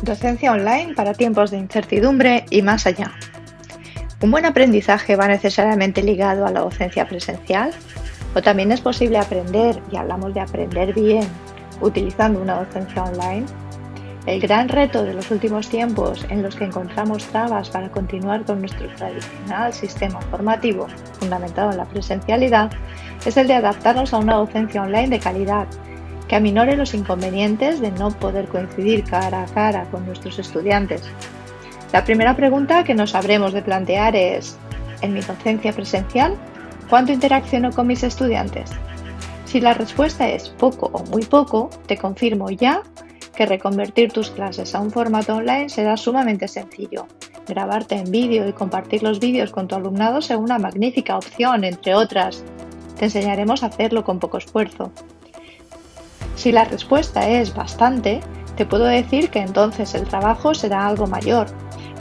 Docencia online para tiempos de incertidumbre y más allá. ¿Un buen aprendizaje va necesariamente ligado a la docencia presencial? ¿O también es posible aprender, y hablamos de aprender bien, utilizando una docencia online? El gran reto de los últimos tiempos en los que encontramos trabas para continuar con nuestro tradicional sistema formativo fundamentado en la presencialidad es el de adaptarnos a una docencia online de calidad que aminore los inconvenientes de no poder coincidir cara a cara con nuestros estudiantes. La primera pregunta que nos habremos de plantear es, ¿en mi docencia presencial cuánto interacciono con mis estudiantes? Si la respuesta es poco o muy poco, te confirmo ya que reconvertir tus clases a un formato online será sumamente sencillo. Grabarte en vídeo y compartir los vídeos con tu alumnado será una magnífica opción, entre otras. Te enseñaremos a hacerlo con poco esfuerzo. Si la respuesta es bastante, te puedo decir que entonces el trabajo será algo mayor,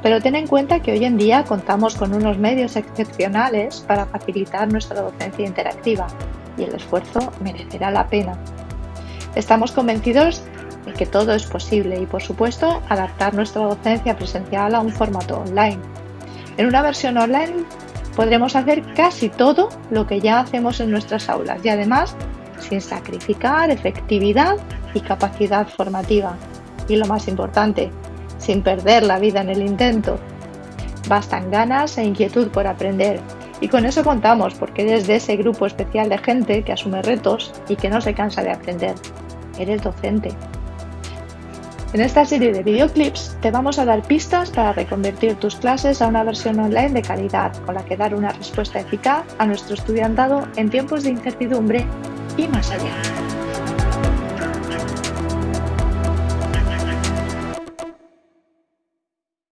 pero ten en cuenta que hoy en día contamos con unos medios excepcionales para facilitar nuestra docencia interactiva y el esfuerzo merecerá la pena. Estamos convencidos de que todo es posible y, por supuesto, adaptar nuestra docencia presencial a un formato online. En una versión online podremos hacer casi todo lo que ya hacemos en nuestras aulas y además sin sacrificar efectividad y capacidad formativa. Y lo más importante, sin perder la vida en el intento. Bastan ganas e inquietud por aprender. Y con eso contamos porque eres de ese grupo especial de gente que asume retos y que no se cansa de aprender. Eres docente. En esta serie de videoclips te vamos a dar pistas para reconvertir tus clases a una versión online de calidad con la que dar una respuesta eficaz a nuestro estudiantado en tiempos de incertidumbre y más allá.